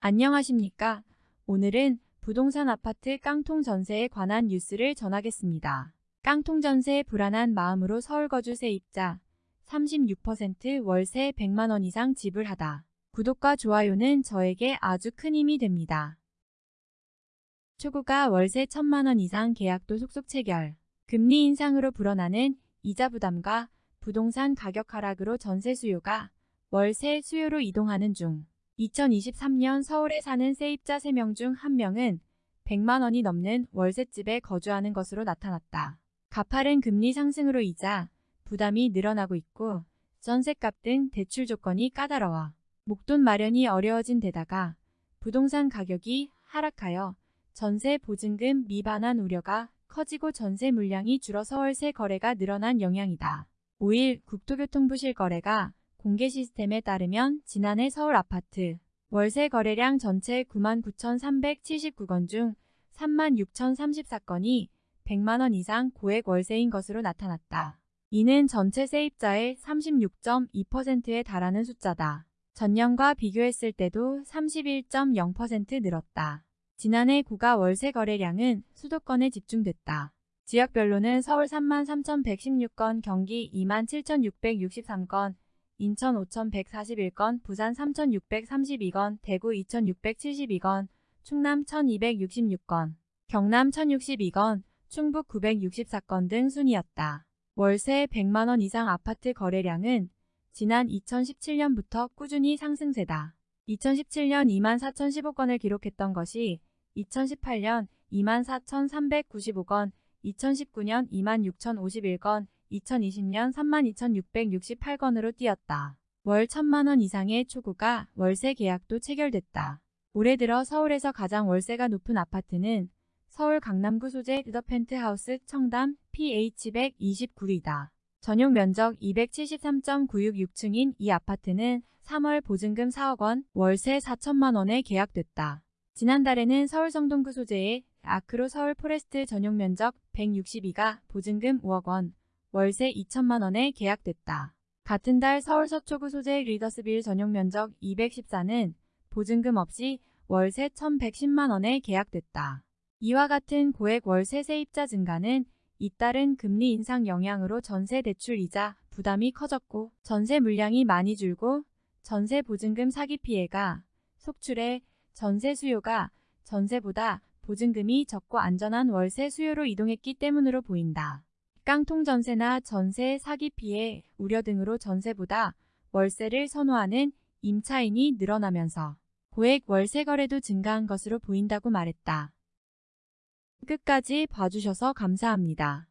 안녕하십니까. 오늘은 부동산 아파트 깡통 전세에 관한 뉴스를 전하겠습니다. 깡통 전세 불안한 마음으로 서울 거주 세 입자 36% 월세 100만원 이상 지불하다. 구독과 좋아요는 저에게 아주 큰 힘이 됩니다. 초고가 월세 1000만원 이상 계약도 속속 체결. 금리 인상으로 불어나는 이자 부담과 부동산 가격 하락으로 전세 수요가 월세 수요로 이동하는 중 2023년 서울에 사는 세입자 3명 중 1명은 100만 원이 넘는 월세집에 거주하는 것으로 나타났다. 가파른 금리 상승으로 이자 부담이 늘어나고 있고 전세값 등 대출 조건이 까다로워 목돈 마련이 어려워진 데다가 부동산 가격이 하락하여 전세 보증금 미반환 우려가 커지고 전세 물량이 줄어 서월세 거래가 늘어난 영향이다. 5일 국토교통부 실 거래가 공개 시스템에 따르면 지난해 서울 아파트 월세 거래량 전체 99,379건 중 36,034건이 100만원 이상 고액 월세인 것으로 나타났다. 이는 전체 세입자의 36.2%에 달하는 숫자다. 전년과 비교했을 때도 31.0% 늘었다. 지난해 구가 월세 거래량은 수도권에 집중됐다. 지역별로는 서울 33,116건, 경기 27,663건, 인천 5,141건, 부산 3,632건, 대구 2,672건, 충남 1,266건, 경남 1,062건, 충북 964건 등 순이었다. 월세 100만원 이상 아파트 거래량은 지난 2017년부터 꾸준히 상승세다. 2017년 24,015건을 기록했던 것이 2018년 24,395건, 2019년 26,051건, 2020년 32,668건으로 뛰었다. 월 1천만원 이상의 초고가 월세 계약도 체결됐다. 올해 들어 서울에서 가장 월세가 높은 아파트는 서울 강남구 소재 르더 펜트하우스 청담 PH129이다. 전용 면적 273.966층인 이 아파트는 3월 보증금 4억원, 월세 4천만원에 계약됐다. 지난달에는 서울 성동구 소재의 아크로 서울 포레스트 전용 면적 162가 보증금 5억원, 월세 2천만 원에 계약됐다. 같은 달 서울 서초구 소재 리더스빌 전용 면적 214는 보증금 없이 월세 1,110만 원에 계약됐다. 이와 같은 고액 월세 세입자 증가는 잇따른 금리 인상 영향으로 전세 대출 이자 부담이 커졌고 전세 물량이 많이 줄고 전세 보증금 사기 피해가 속출해 전세 수요가 전세보다 보증금이 적고 안전한 월세 수요로 이동했기 때문으로 보인다. 깡통 전세나 전세 사기 피해 우려 등으로 전세보다 월세를 선호하는 임차인이 늘어나면서 고액 월세 거래도 증가한 것으로 보인다고 말했다. 끝까지 봐주셔서 감사합니다.